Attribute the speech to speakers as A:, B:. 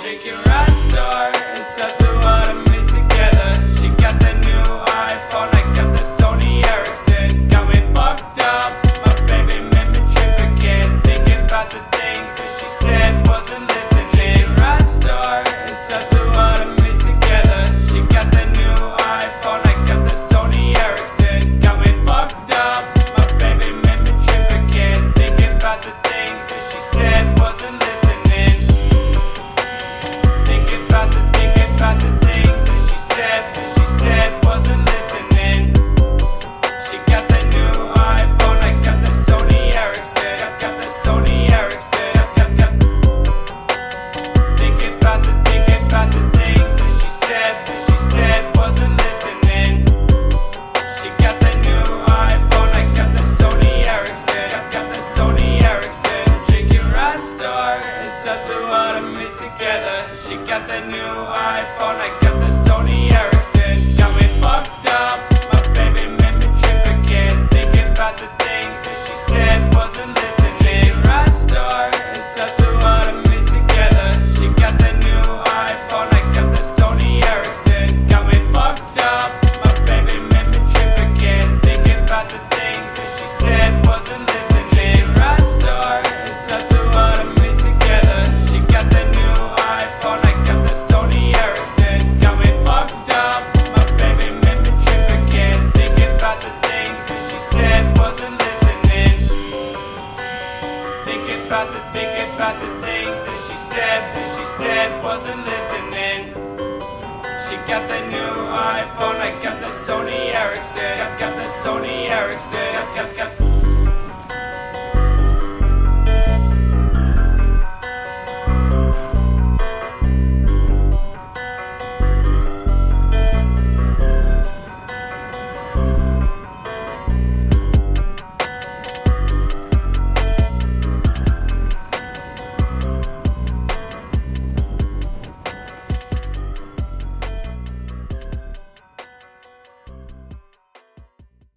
A: Drinking your rock star, it's at the bottom us a lot of meals together. She got the new iPhone, I got the Sony Ericsson. Got me fucked about the think about the things that she said, that she said wasn't listening. She got the new iPhone, I got the Sony Ericsson, I got the Sony Ericsson, I got, got, got